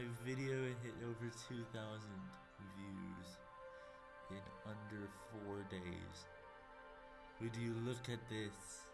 My video hit over 2,000 views in under four days. Would you look at this?